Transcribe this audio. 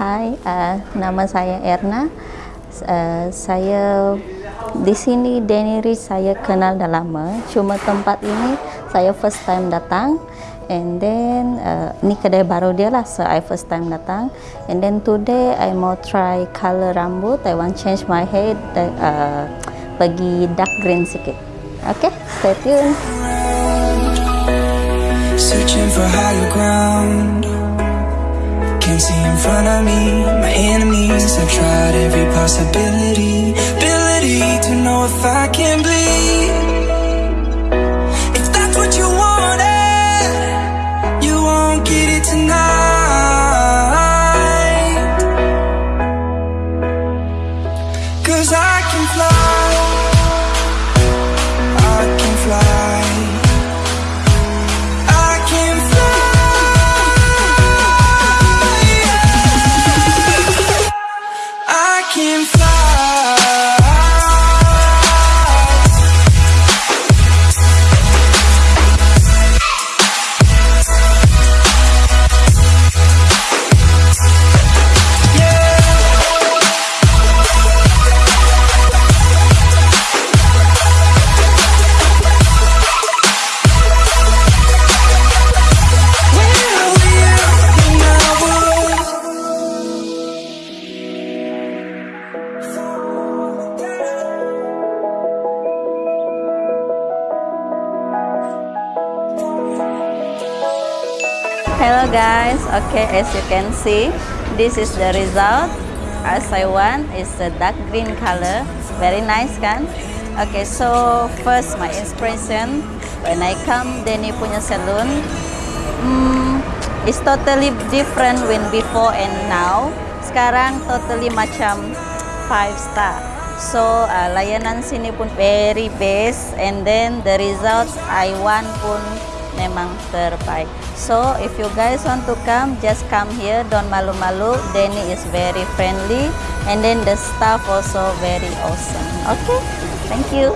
Hai, uh, nama saya Erna. Uh, saya di sini Deniri saya kenal dah lama. Cuma tempat ini saya first time datang. And then uh, ni kedai baru dia lah, so I first time datang. And then today I mau try color rambut. I want change my hair, uh, bagi dark green sikit. Okay, stay tuned. Searching for higher ground see in front of me. My enemies I've tried every possibility Ability to know if I can bleed I Hello guys, okay as you can see, this is the result as I want. It's a dark green color, very nice kan? Okay, so first my inspiration when I come Denny punya salon, hmm, it's totally different when before and now. Sekarang totally macam five star. So uh, layanan sini pun very best and then the results I want pun memang terbaik. So if you guys want to come, just come here. Don't malu-malu. Denny is very friendly, and then the staff also very awesome. Okay, thank you.